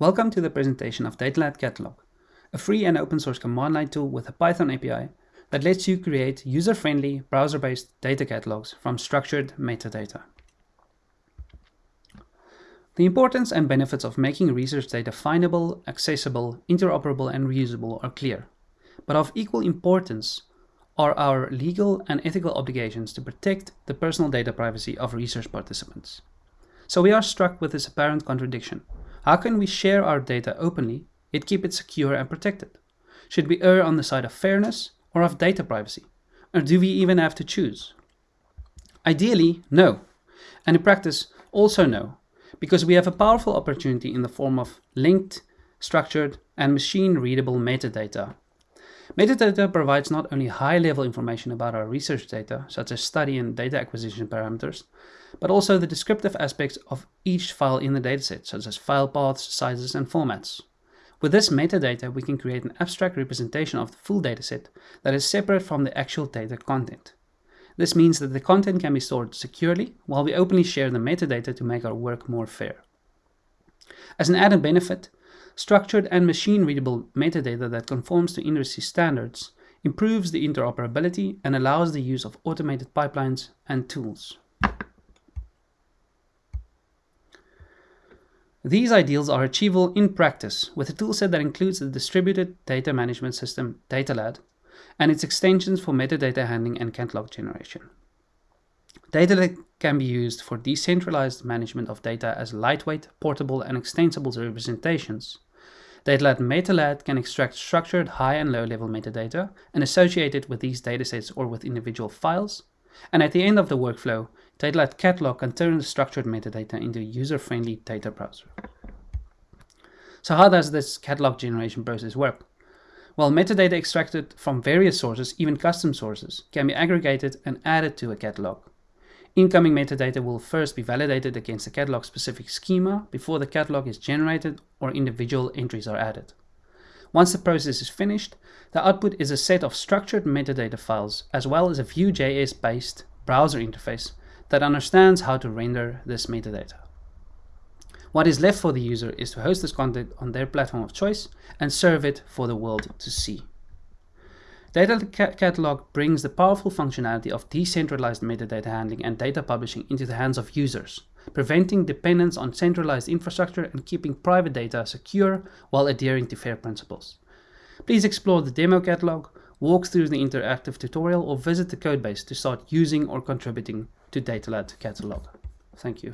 Welcome to the presentation of DataLad Catalog, a free and open source command line tool with a Python API that lets you create user-friendly, browser-based data catalogs from structured metadata. The importance and benefits of making research data findable, accessible, interoperable, and reusable are clear, but of equal importance are our legal and ethical obligations to protect the personal data privacy of research participants. So we are struck with this apparent contradiction how can we share our data openly, yet keep it secure and protected? Should we err on the side of fairness or of data privacy? Or do we even have to choose? Ideally, no. And in practice, also no, because we have a powerful opportunity in the form of linked, structured, and machine-readable metadata. Metadata provides not only high-level information about our research data, such as study and data acquisition parameters, but also the descriptive aspects of each file in the dataset, such as file paths, sizes, and formats. With this metadata, we can create an abstract representation of the full dataset that is separate from the actual data content. This means that the content can be stored securely, while we openly share the metadata to make our work more fair. As an added benefit, structured and machine-readable metadata that conforms to industry standards improves the interoperability and allows the use of automated pipelines and tools. These ideals are achievable in practice with a toolset that includes the distributed data management system DataLad and its extensions for metadata handling and catalog generation. DataLad can be used for decentralized management of data as lightweight, portable, and extensible representations. DataLad MetaLad can extract structured high and low level metadata and associate it with these datasets or with individual files, and at the end of the workflow, DataLad Catalog can turn the structured metadata into a user-friendly data browser. So how does this catalog generation process work? Well, metadata extracted from various sources, even custom sources, can be aggregated and added to a catalog. Incoming metadata will first be validated against the catalog-specific schema before the catalog is generated or individual entries are added. Once the process is finished, the output is a set of structured metadata files as well as a Vue.js-based browser interface that understands how to render this metadata. What is left for the user is to host this content on their platform of choice and serve it for the world to see. Data Catalog brings the powerful functionality of decentralized metadata handling and data publishing into the hands of users, preventing dependence on centralized infrastructure and keeping private data secure while adhering to FAIR principles. Please explore the demo catalog, walk through the interactive tutorial, or visit the codebase to start using or contributing to DataLad Catalog. Thank you.